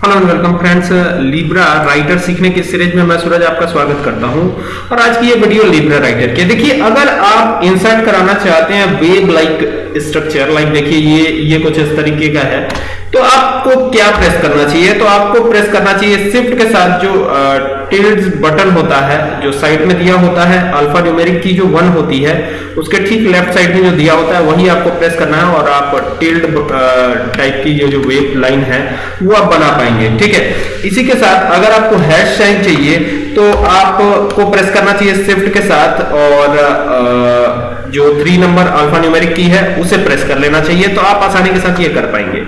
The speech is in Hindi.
Hello and welcome friends Libra writer सीखने के सीरीज़ में मैं सूरज आपका स्वागत करता हूँ। और आज की ये वीडियो लिब्रा राइटर की देखिए, अगर आप इंसर्ट कराना चाहते हैं वेब लाइक स्ट्रक्चर लाइक देखिए ये ये कुछ इस तरीके का है। तो आपको क्या प्रेस करना चाहिए? तो आपको प्रेस करना चाहिए शिफ्ट के साथ जो टिल्ड बटन होता है, जो साइड में दिया होता है अल्फ़ा न्यूमेरिक की जो वन होती है, उसके ठीक लेफ़्ट साइड में जो दिया होता है, वही आपको प्रेस करना है और आप टिल्ड टाइप की जो वेब लाइन है, वो आप बना पाएँगे, ठीक है? इसी के साथ अगर आपको हैश साइन चाहिए तो आपको प्रेस करना चाहिए शिफ्ट के साथ और जो थ्री नंबर अल्फ़ा न्यूमेरिक की है, उसे प्रेस कर लेना चाहिए तो आप आसानी के साथ ये कर पाएँगे।